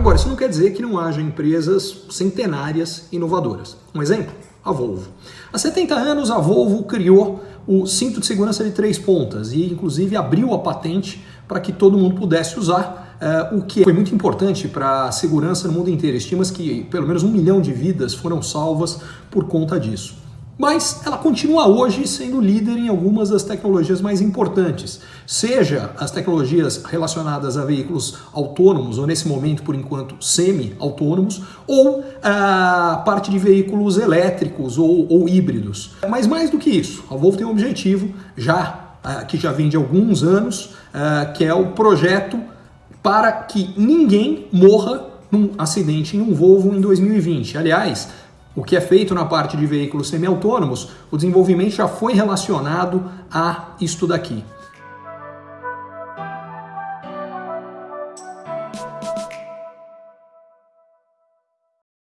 Agora, isso não quer dizer que não haja empresas centenárias inovadoras. Um exemplo? A Volvo. Há 70 anos, a Volvo criou o cinto de segurança de três pontas e, inclusive, abriu a patente para que todo mundo pudesse usar, uh, o que foi muito importante para a segurança no mundo inteiro. Estima-se que pelo menos um milhão de vidas foram salvas por conta disso mas ela continua hoje sendo líder em algumas das tecnologias mais importantes, seja as tecnologias relacionadas a veículos autônomos, ou nesse momento, por enquanto, semi-autônomos, ou a parte de veículos elétricos ou, ou, híbridos. Mas mais do que isso, a Volvo tem um objetivo, já que já vem de alguns anos, que é o projeto para que ninguém morra num acidente em um Volvo em 2020. Aliás, o que é feito na parte de veículos semi-autônomos, o desenvolvimento já foi relacionado a isto daqui.